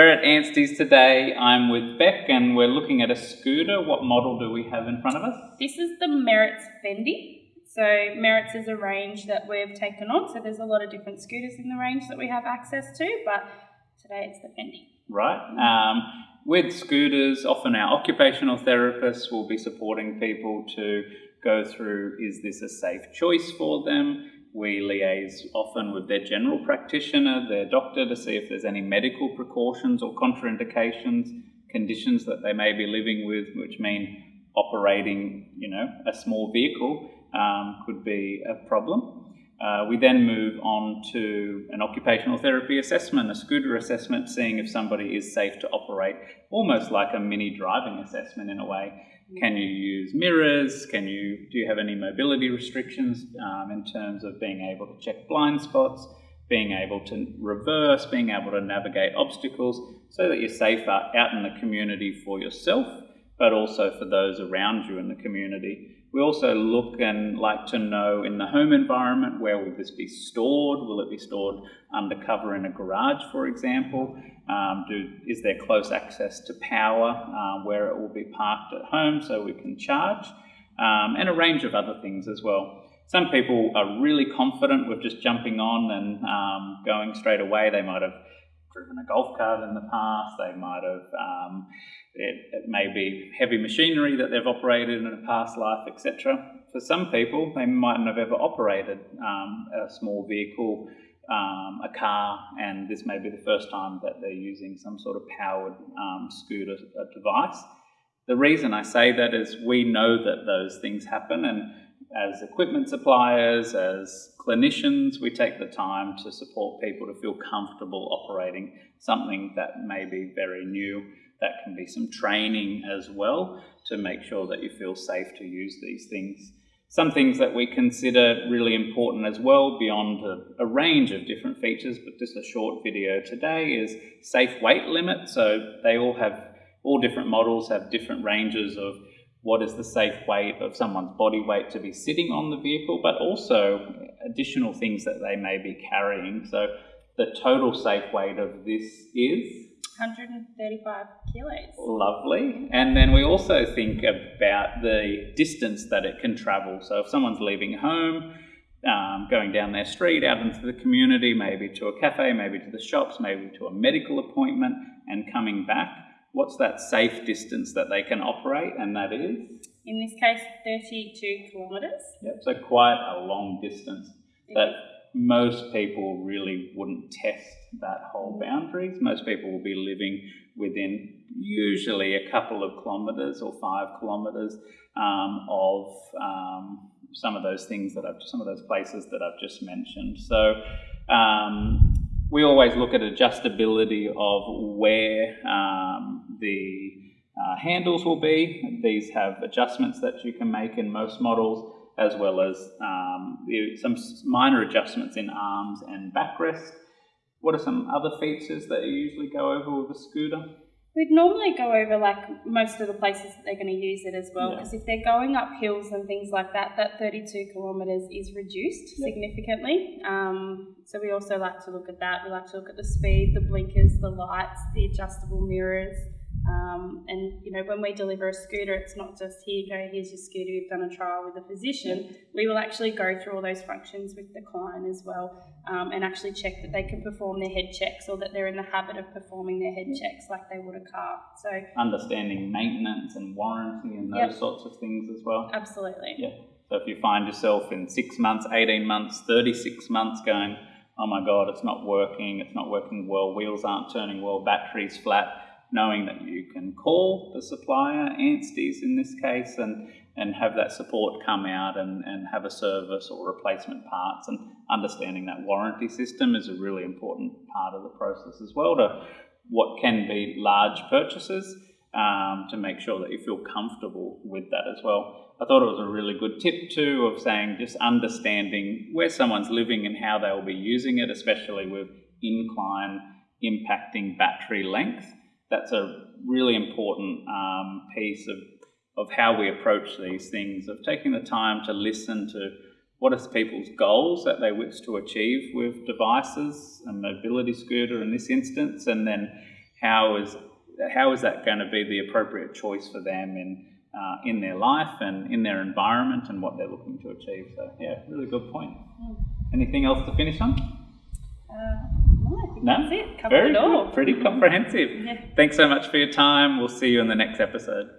Anstey's today. I'm with Beck and we're looking at a scooter. What model do we have in front of us? This is the Merits Fendi. So Merits is a range that we've taken on. So there's a lot of different scooters in the range that we have access to, but today it's the Fendi. Right. Um, with scooters, often our occupational therapists will be supporting people to go through is this a safe choice for them? We liaise often with their general practitioner, their doctor, to see if there's any medical precautions or contraindications, conditions that they may be living with, which mean operating, you know, a small vehicle um, could be a problem. Uh, we then move on to an occupational therapy assessment, a scooter assessment, seeing if somebody is safe to operate, almost like a mini driving assessment in a way. Can you use mirrors? Can you do you have any mobility restrictions um, in terms of being able to check blind spots, being able to reverse, being able to navigate obstacles, so that you're safer out in the community for yourself, but also for those around you in the community. We also look and like to know in the home environment where will this be stored? Will it be stored undercover in a garage, for example? Um, do, is there close access to power uh, where it will be parked at home so we can charge? Um, and a range of other things as well. Some people are really confident with just jumping on and um, going straight away. They might have driven a golf cart in the past. They might have, um, it, it, may be heavy machinery that they've operated in a past life, etc. For some people, they mightn't have ever operated um, a small vehicle, um, a car, and this may be the first time that they're using some sort of powered um, scooter device. The reason I say that is we know that those things happen, and as equipment suppliers, as clinicians, we take the time to support people to feel comfortable operating something that may be very new. That can be some training as well to make sure that you feel safe to use these things. Some things that we consider really important as well beyond a, a range of different features, but just a short video today is safe weight limit. So they all have, all different models have different ranges of what is the safe weight of someone's body weight to be sitting on the vehicle, but also additional things that they may be carrying. So the total safe weight of this is 135 kilos. Lovely. And then we also think about the distance that it can travel. So if someone's leaving home, um, going down their street, out into the community, maybe to a cafe, maybe to the shops, maybe to a medical appointment, and coming back, what's that safe distance that they can operate, and that is? In this case, 32 kilometres. Yep, so quite a long distance that most people really wouldn't test that whole boundaries. Most people will be living within usually a couple of kilometres or five kilometres um, of um, some of those things that I've, some of those places that I've just mentioned. So um, we always look at adjustability of where um, the uh, handles will be. These have adjustments that you can make in most models, as well as um, some minor adjustments in arms and backrest. What are some other features that you usually go over with a scooter? We'd normally go over like most of the places that they're going to use it as well, because yeah. if they're going up hills and things like that, that 32 kilometres is reduced yep. significantly. Um, so we also like to look at that. We like to look at the speed, the blinkers, the lights, the adjustable mirrors. Um, and you know, when we deliver a scooter, it's not just here you go, here's your scooter, you've done a trial with a physician. We will actually go through all those functions with the client as well, um, and actually check that they can perform their head checks or that they're in the habit of performing their head checks like they would a car. So understanding maintenance and warranty and those yep. sorts of things as well. Absolutely. Yeah. So if you find yourself in six months, eighteen months, thirty-six months, going, oh my god, it's not working, it's not working well, wheels aren't turning well, battery's flat knowing that you can call the supplier, Anstey's in this case, and, and have that support come out and, and have a service or replacement parts and understanding that warranty system is a really important part of the process as well to what can be large purchases um, to make sure that you feel comfortable with that as well. I thought it was a really good tip too of saying just understanding where someone's living and how they will be using it, especially with incline impacting battery length that's a really important um, piece of, of how we approach these things, of taking the time to listen to what are people's goals that they wish to achieve with devices, a mobility scooter in this instance, and then how is how is that going to be the appropriate choice for them in uh, in their life and in their environment and what they're looking to achieve. So yeah, really good point. Mm. Anything else to finish on? No, no? that's it. Covered Very it all. Good. Pretty comprehensive. yeah. Thanks so much for your time. We'll see you in the next episode.